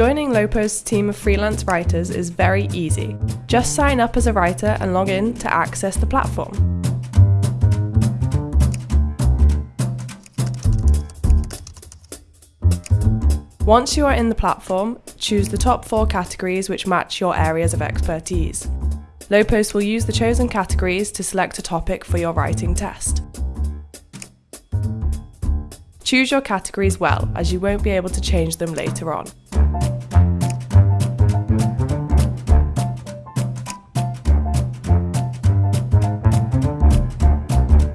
Joining Lopo's team of freelance writers is very easy. Just sign up as a writer and log in to access the platform. Once you are in the platform, choose the top four categories which match your areas of expertise. Lopost will use the chosen categories to select a topic for your writing test. Choose your categories well, as you won't be able to change them later on.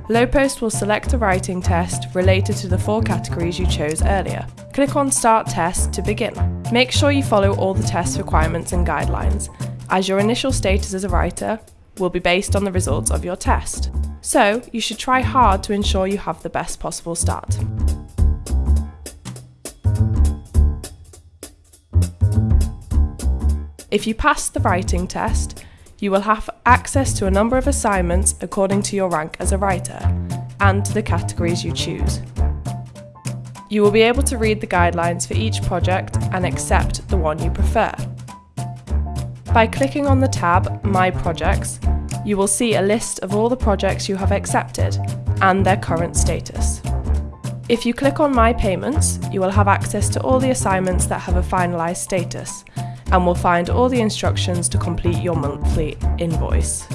Lopost will select a writing test related to the four categories you chose earlier. Click on Start Test to begin. Make sure you follow all the test requirements and guidelines, as your initial status as a writer will be based on the results of your test. So, you should try hard to ensure you have the best possible start. If you pass the writing test, you will have access to a number of assignments according to your rank as a writer and to the categories you choose. You will be able to read the guidelines for each project and accept the one you prefer. By clicking on the tab My Projects, you will see a list of all the projects you have accepted and their current status. If you click on My Payments, you will have access to all the assignments that have a finalised status and will find all the instructions to complete your monthly invoice.